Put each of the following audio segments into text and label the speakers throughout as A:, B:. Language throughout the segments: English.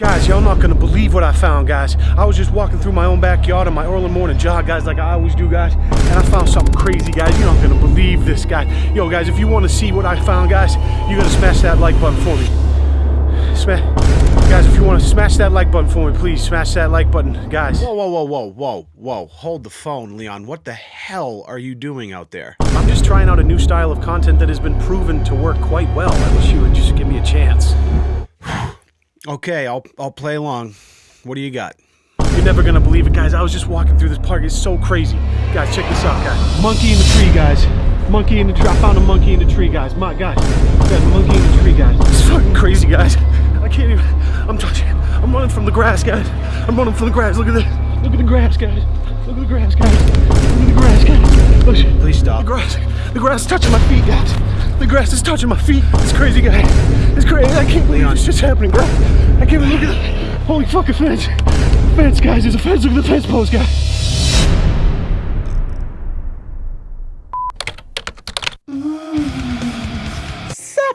A: Guys, y'all not gonna believe what I found, guys. I was just walking through my own backyard on my early morning jog, guys, like I always do, guys, and I found something crazy, guys. You're not gonna believe this, guys. Yo, guys, if you want to see what I found, guys, you gotta smash that like button for me. Smash, guys, if you want to smash that like button for me, please smash that like button, guys.
B: Whoa, whoa, whoa, whoa, whoa, whoa. Hold the phone, Leon. What the hell are you doing out there?
A: I'm just trying out a new style of content that has been proven to work quite well. I wish you would just give me a chance.
B: Okay, I'll I'll play along. What do you got?
A: You're never gonna believe it, guys. I was just walking through this park. It's so crazy. Guys, check this out, guys. Monkey in the tree, guys. Monkey in the tree. I found a monkey in the tree, guys. My guys. Guys, monkey in the tree, guys. It's fucking crazy, guys. I can't even. I'm touching. I'm running from the grass, guys. I'm running from the grass. Look at this. Look at the grass, guys. Look at the grass, guys. Look at the grass, guys. Oh, Look.
B: Please stop.
A: The grass. The grass is touching my feet, guys. The grass is touching my feet. It's crazy, guys. It's crazy. I can't believe this shit's happening, bro. I can't believe. Look at the holy fucking fence. Fence, guys. There's a fence. Look at the fence post, guys.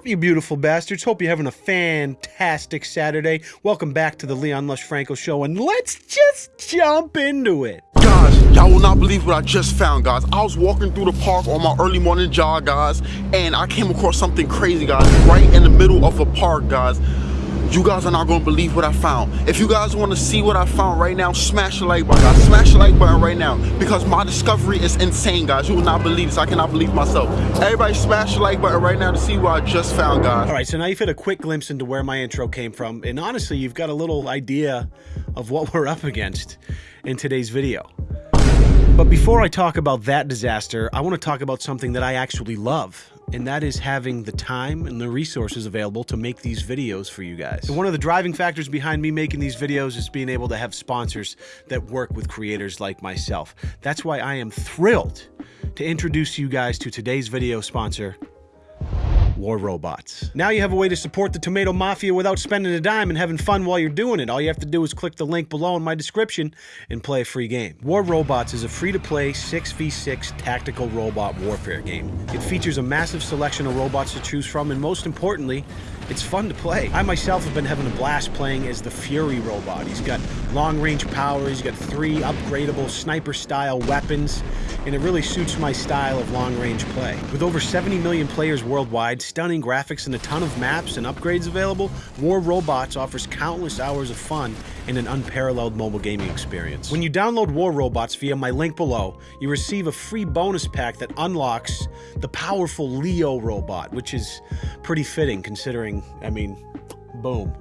B: You beautiful bastards. Hope you're having a fantastic Saturday. Welcome back to the Leon Lush Franco Show, and let's just jump into it.
C: Will not believe what I just found, guys. I was walking through the park on my early morning jog, guys, and I came across something crazy, guys, right in the middle of a park, guys. You guys are not gonna believe what I found. If you guys wanna see what I found right now, smash the like button, guys. Smash the like button right now because my discovery is insane, guys. You will not believe this. I cannot believe myself. Everybody smash the like button right now to see what I just found, guys.
B: All right, so now you've had a quick glimpse into where my intro came from, and honestly, you've got a little idea of what we're up against in today's video. But before I talk about that disaster, I want to talk about something that I actually love, and that is having the time and the resources available to make these videos for you guys. And one of the driving factors behind me making these videos is being able to have sponsors that work with creators like myself. That's why I am thrilled to introduce you guys to today's video sponsor, War Robots. Now you have a way to support the Tomato Mafia without spending a dime and having fun while you're doing it. All you have to do is click the link below in my description and play a free game. War Robots is a free-to-play 6v6 tactical robot warfare game. It features a massive selection of robots to choose from and most importantly, it's fun to play. I myself have been having a blast playing as the Fury robot. He's got long-range power, he's got three upgradable sniper-style weapons, and it really suits my style of long-range play. With over 70 million players worldwide, stunning graphics, and a ton of maps and upgrades available, War Robots offers countless hours of fun and an unparalleled mobile gaming experience. When you download War Robots via my link below, you receive a free bonus pack that unlocks the powerful Leo robot, which is pretty fitting considering, I mean, boom.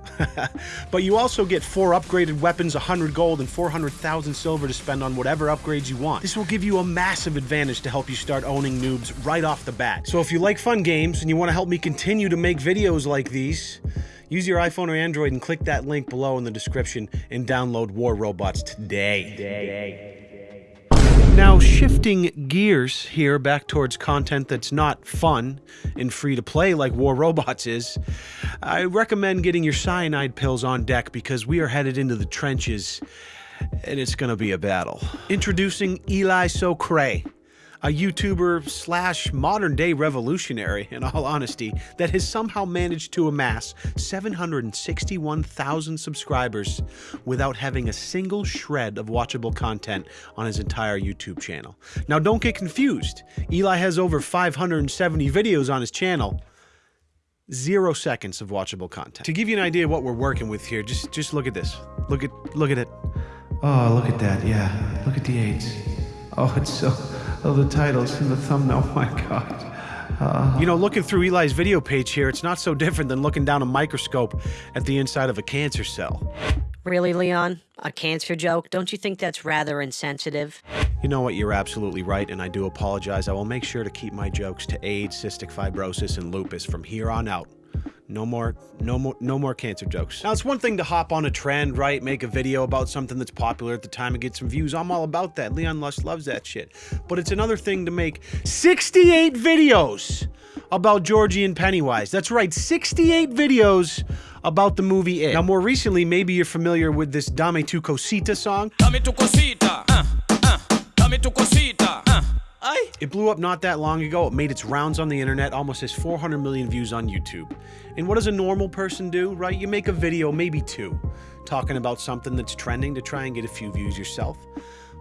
B: but you also get four upgraded weapons, 100 gold, and 400,000 silver to spend on whatever upgrades you want. This will give you a massive advantage to help you start owning noobs right off the bat. So if you like fun games and you want to help me continue to make videos like these, use your iPhone or Android and click that link below in the description and download War Robots today. Now, shifting gears here back towards content that's not fun and free to play like War Robots is, I recommend getting your cyanide pills on deck because we are headed into the trenches and it's going to be a battle. Introducing Eli Socre a YouTuber slash modern day revolutionary, in all honesty, that has somehow managed to amass 761,000 subscribers without having a single shred of watchable content on his entire YouTube channel. Now, don't get confused. Eli has over 570 videos on his channel. Zero seconds of watchable content. To give you an idea of what we're working with here, just just look at this. Look at look at it.
D: Oh, look at that. Yeah. Look at the AIDS. Oh, it's so. Oh, the titles and the thumbnail. Oh, my God. Uh,
B: You know, looking through Eli's video page here, it's not so different than looking down a microscope at the inside of a cancer cell.
E: Really, Leon? A cancer joke? Don't you think that's rather insensitive?
B: You know what? You're absolutely right, and I do apologize. I will make sure to keep my jokes to AIDS, cystic fibrosis, and lupus from here on out. No more, no more, no more cancer jokes. Now, it's one thing to hop on a trend, right? Make a video about something that's popular at the time and get some views. I'm all about that. Leon Lush loves that shit. But it's another thing to make 68 videos about Georgie and Pennywise. That's right, 68 videos about the movie It. Now, more recently, maybe you're familiar with this Dame Tu Cosita song.
F: Dame tu cosita, uh, uh, dame tu cosita, Ay.
B: It blew up not that long ago. It made its rounds on the internet, almost has 400 million views on YouTube. And what does a normal person do, right? You make a video, maybe two. talking about something that's trending to try and get a few views yourself.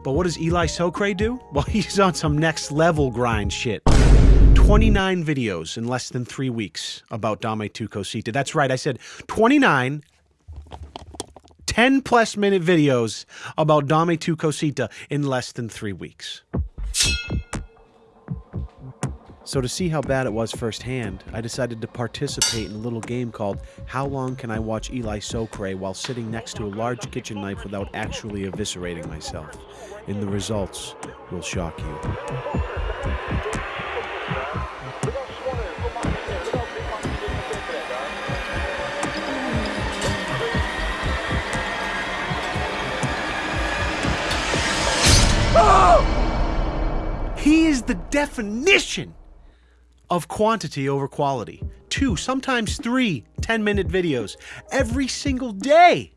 B: But what does Eli Socre do? Well, he's on some next level grind shit. 29 videos in less than three weeks about Dame Tu Cosita. That's right, I said 29 10 plus minute videos about Dame Tu Cosita in less than three weeks. So, to see how bad it was firsthand, I decided to participate in a little game called How Long Can I Watch Eli Socre while sitting next to a large kitchen knife without actually eviscerating myself? And the results will shock you. Oh! He is the definition of quantity over quality. Two, sometimes three 10 minute videos every single day.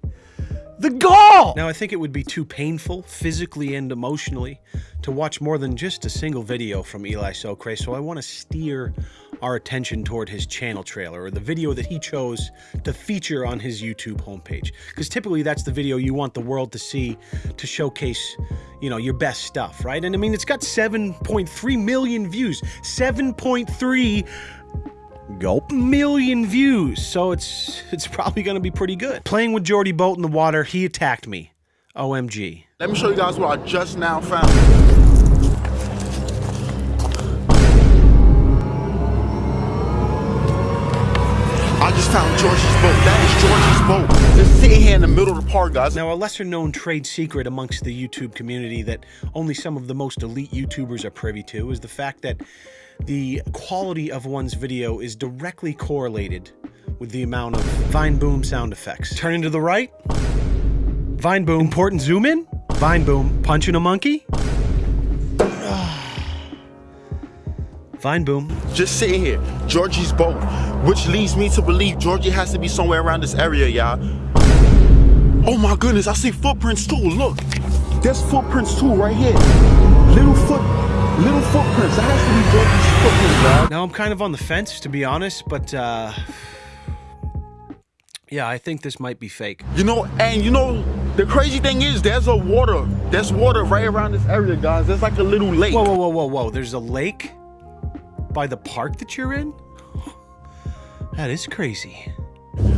B: The gall! Now, I think it would be too painful, physically and emotionally, to watch more than just a single video from Eli Socre, so I want to steer our attention toward his channel trailer, or the video that he chose to feature on his YouTube homepage. Because typically that's the video you want the world to see to showcase, you know, your best stuff, right? And I mean, it's got 7.3 million views. 7.3 Gulp million views, so it's it's probably gonna be pretty good. Playing with Jordy Boat in the water, he attacked me. OMG.
C: Let me show you guys what I just now found. Just sitting here in the middle of the park, guys.
B: Now, a lesser known trade secret amongst the YouTube community that only some of the most elite YouTubers are privy to is the fact that the quality of one's video is directly correlated with the amount of Vine Boom sound effects. Turning to the right, Vine Boom. Important zoom in, Vine Boom. Punching a monkey, Vine Boom.
C: just sitting here, Georgie's boat, which leads me to believe Georgie has to be somewhere around this area, y'all. Oh my goodness, I see footprints too. Look, there's footprints too right here. Little foot, little footprints. That has to be Georgie's footprints, y'all.
B: Now I'm kind of on the fence, to be honest, but uh, yeah, I think this might be fake.
C: You know, and you know, the crazy thing is, there's a water. There's water right around this area, guys. There's like a little lake.
B: Whoa, whoa, whoa, whoa, whoa! There's a lake by the park that you're in. That is crazy.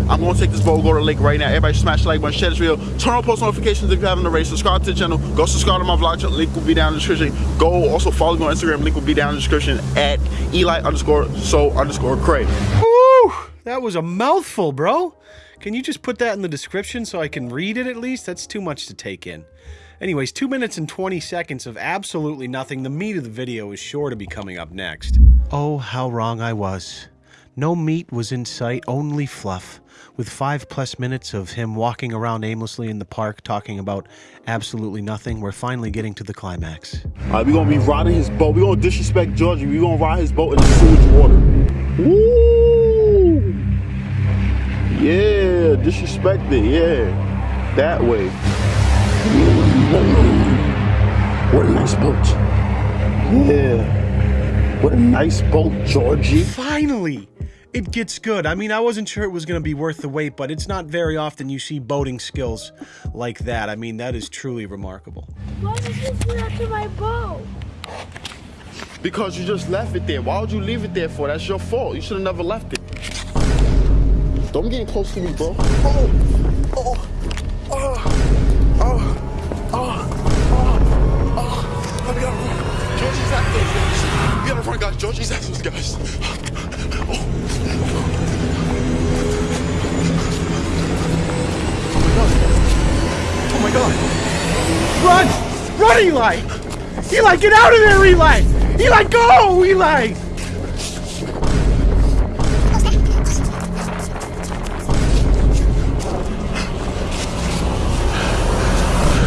C: I'm gonna take this boat, go to the lake right now. Everybody smash the like button, share this video, turn on post notifications if you haven't already, subscribe to the channel, go subscribe to my vlog channel, link will be down in the description. Go also follow me on Instagram, link will be down in the description at Eli underscore so underscore Craig.
B: Woo! That was a mouthful, bro. Can you just put that in the description so I can read it at least? That's too much to take in. Anyways, 2 minutes and 20 seconds of absolutely nothing. The meat of the video is sure to be coming up next. Oh, how wrong I was. No meat was in sight, only fluff. With five plus minutes of him walking around aimlessly in the park talking about absolutely nothing, we're finally getting to the climax.
C: Alright, we're gonna be riding his boat. We're gonna disrespect Georgie. We're gonna ride his boat in the sewage water. Woo! Yeah, disrespect it, yeah. That way. What a nice boat. Yeah. What a nice boat, Georgie.
B: Finally! It gets good. I mean, I wasn't sure it was going to be worth the wait, but it's not very often you see boating skills like that. I mean, that is truly remarkable.
G: Why did you do that to my boat?
C: Because you just left it there. Why would you leave it there for? That's your fault. You should have never left it. Don't get close to me, bro. Oh, oh, oh, oh, oh, oh, oh. Let me go. Georgie's after us, guys. We gotta run, guys. Georgie's after us, guys.
B: Run! Run, Eli! Eli, get out of there, Eli! Eli, go, Eli!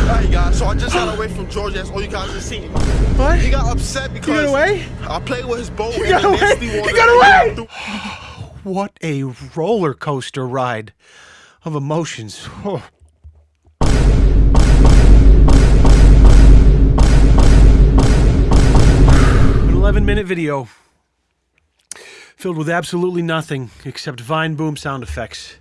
C: Alright, guys. So I just got away from Georgie. That's all you guys have seen.
B: What?
C: He got upset because
B: got away?
C: I played with his boat.
B: You
C: in
B: got
C: the
B: away?
C: nasty
B: You
C: water.
B: got away? What a roller coaster ride of emotions. Oh. 11 minute video filled with absolutely nothing except Vine Boom sound effects.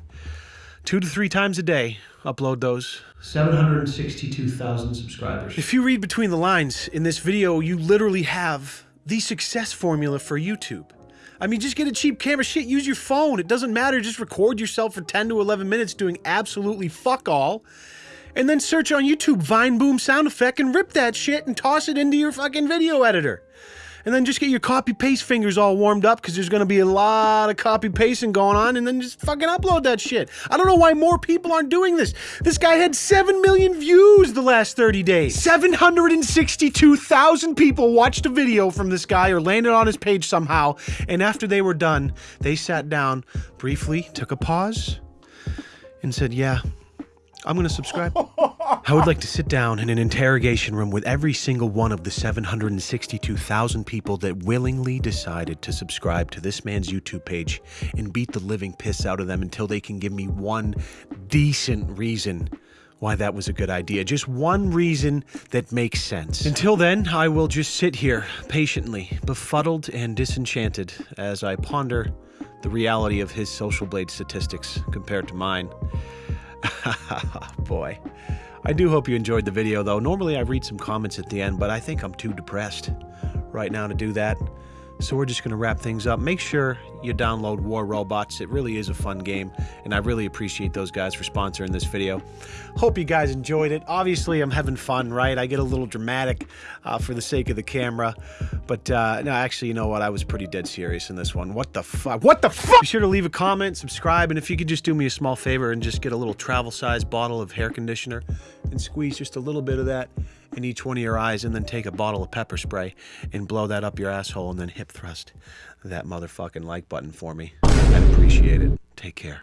B: Two to three times a day upload those.
D: 762,000 subscribers.
B: If you read between the lines in this video, you literally have the success formula for YouTube. I mean, just get a cheap camera. Shit, use your phone. It doesn't matter. Just record yourself for 10 to 11 minutes doing absolutely fuck all. And then search on YouTube Vine Boom sound effect and rip that shit and toss it into your fucking video editor. And then just get your copy paste fingers all warmed up because there's going to be a lot of copy pasting going on and then just fucking upload that shit. I don't know why more people aren't doing this. This guy had 7 million views the last 30 days. 762,000 people watched a video from this guy or landed on his page somehow. And after they were done, they sat down briefly, took a pause, and said, Yeah, I'm going to subscribe. I would like to sit down in an interrogation room with every single one of the 762,000 people that willingly decided to subscribe to this man's YouTube page and beat the living piss out of them until they can give me one decent reason why that was a good idea. Just one reason that makes sense. Until then, I will just sit here patiently, befuddled and disenchanted as I ponder the reality of his social blade statistics compared to mine. Boy. I do hope you enjoyed the video, though. Normally I read some comments at the end, but I think I'm too depressed right now to do that. So we're just going to wrap things up. Make sure you download War Robots. It really is a fun game, and I really appreciate those guys for sponsoring this video. Hope you guys enjoyed it. Obviously, I'm having fun, right? I get a little dramatic uh, for the sake of the camera, but uh, no, actually, you know what? I was pretty dead serious in this one. What the fuck? What the fuck? Be sure to leave a comment, subscribe, and if you could just do me a small favor and just get a little travel-sized bottle of hair conditioner and squeeze just a little bit of that in each one of your eyes and then take a bottle of pepper spray and blow that up your asshole and then hip thrust that motherfucking like button for me. I'd appreciate it. Take care.